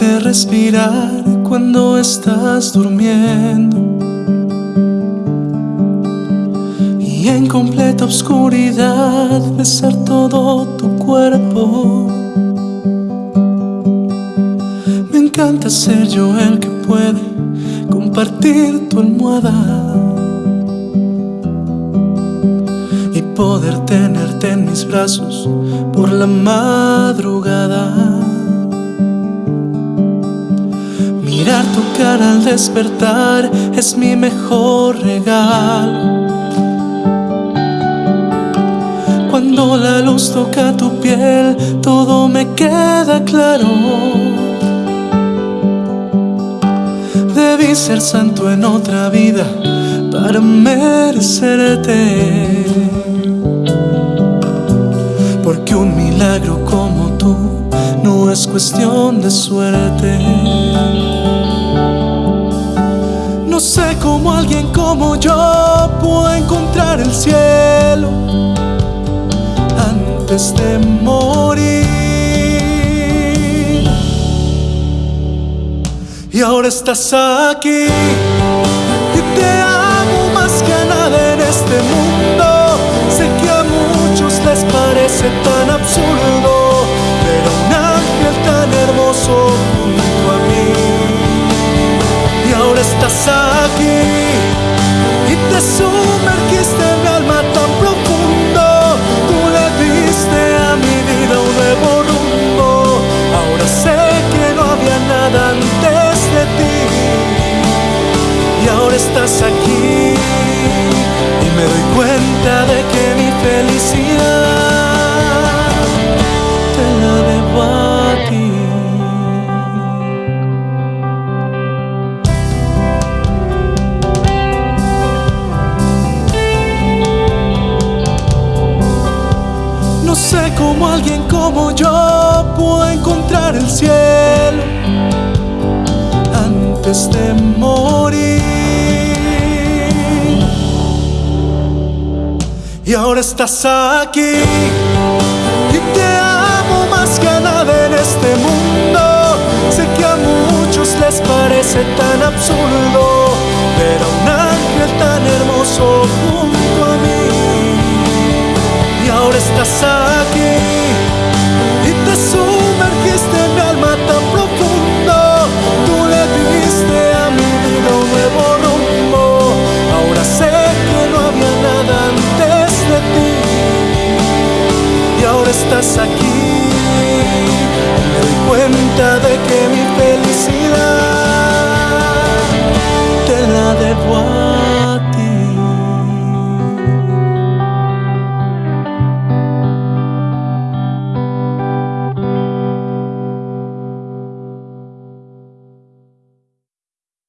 Respirar cuando estás durmiendo y en completa oscuridad besar todo tu cuerpo. Me encanta ser yo el que puede compartir tu almohada y poder tenerte en mis brazos por la madrugada. Mirar tu cara al despertar es mi mejor regalo. Cuando la luz toca tu piel, todo me queda claro. Debí ser santo en otra vida para merecerte. Porque un milagro no es cuestión de suerte. No sé cómo alguien como yo puede encontrar el cielo antes de morir. Y ahora estás aquí y te sé cómo alguien como yo puede encontrar el cielo antes de morir. Y ahora estás aquí y te amo más que a nada en este mundo. Sé que a muchos les parece tan absurdo, pero un ángel tan hermoso junto a mí. Y ahora estás aquí estás aquí